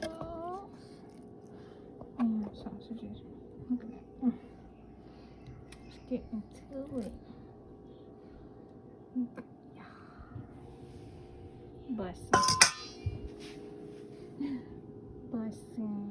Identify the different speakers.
Speaker 1: dogs and sausages. Okay. Let's get into it. Yeah. Blessing. Blessing.